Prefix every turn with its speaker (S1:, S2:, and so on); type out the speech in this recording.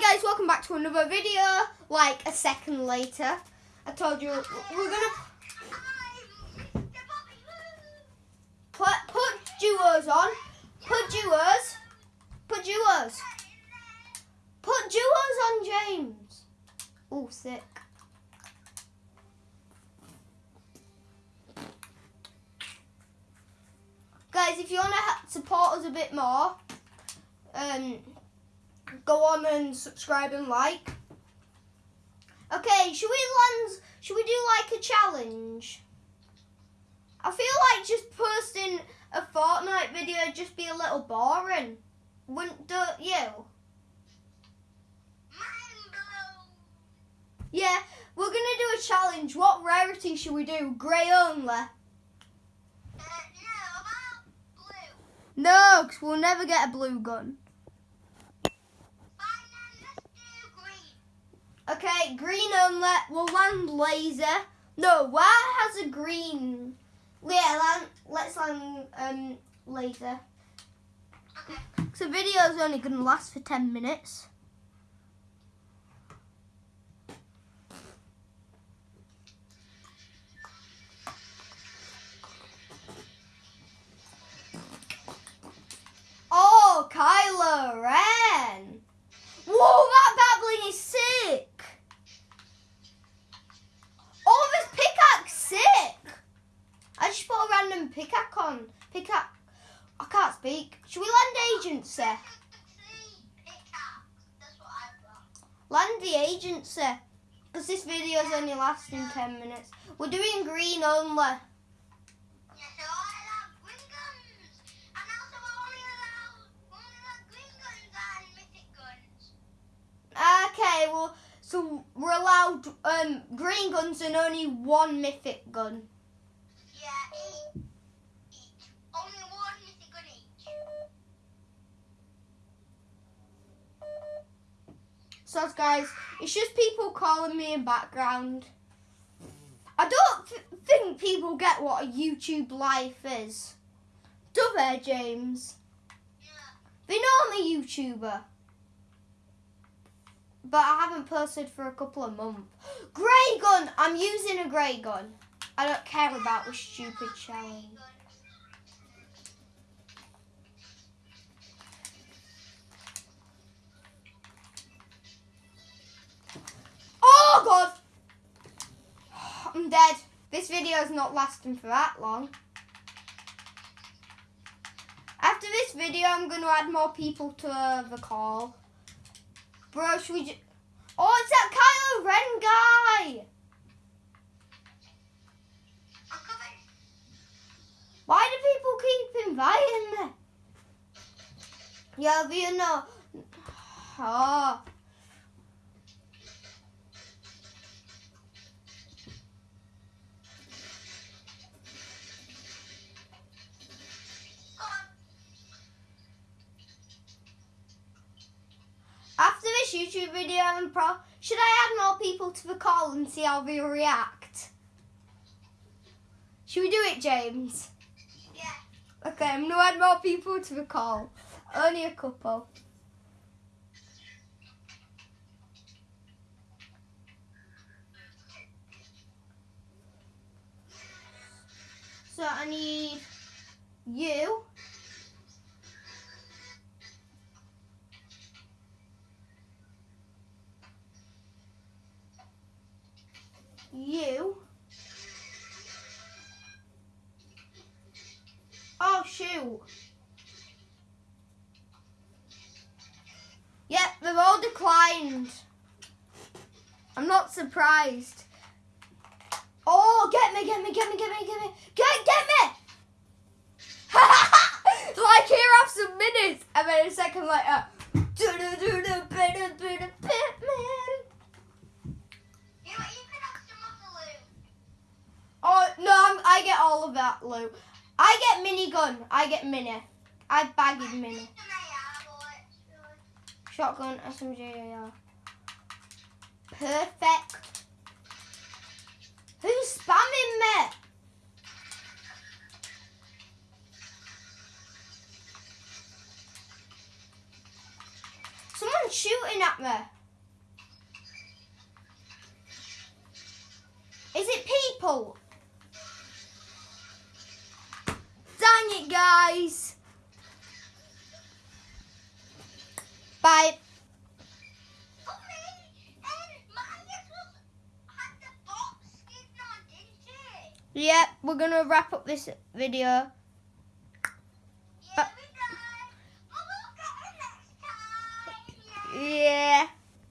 S1: Hi guys, welcome back to another video. Like a second later, I told you we're gonna put put duos on. Put duos. Put duos. Put duos on James. Oh, sick. Guys, if you want to support us a bit more, um, go on and subscribe and like. Okay, should we land? Should we do like a challenge? I feel like just posting a Fortnite video just be a little boring. Wouldn't don't you? Yeah, we're gonna do a challenge. What rarity should we do? Grey only. Uh, no, because we'll never get a blue gun. Okay, green only. We'll land laser. No, where has a green? Yeah, land, let's land um, laser. So the video is only going to last for 10 minutes. Random pickaxe on. I can't speak. Should we land agency? Land the agency. Because this video is only lasting 10 minutes. We're doing green only. Okay, well, so we're allowed um, green guns and only one mythic gun.
S2: Yeah, each. Only one mythic gun each.
S1: So, guys, it's just people calling me in background. I don't th- think people get what a YouTube life is. Do they, James?
S2: Yeah.
S1: They know I'm a YouTuber. But I haven't posted for a couple of months. Grey gun! I'm using a grey gun. I don't care about the stupid challenge. Dead. This video is not lasting for that long. After this video, I'm going to add more people to the call. Bro, should we Oh, it's that Kylo Ren guy! Why do people keep inviting me? Yeah, but you know. Oh. This YouTube video, I'm pro. Should I add more people to the call and see how they react? Should we do it, James?
S2: Yeah.
S1: Okay, I'm gonna add more people to the call. Only a couple. So I need you. You. Oh shoot. Yep, they've all declined. I'm not surprised. Oh, get me, get me, get me, get me, get me. Get, get me! like here have some minutes. And then a second later. do-do-do-do, bit-a-bit-a, Batman.
S2: You know what? You can have some of the loot.
S1: Oh, no, I'm, I get all of that loot. I minigun. I get mini. I bagged mini. Shotgun, SMG, AR. Perfect. Who's spamming me? Someone's shooting at me. Is it people?
S2: Skin on, didn't she?
S1: Yep, we're gonna wrap up this video.
S2: Yeah, we done. But we'll get her next time. Yeah.
S1: Yeah.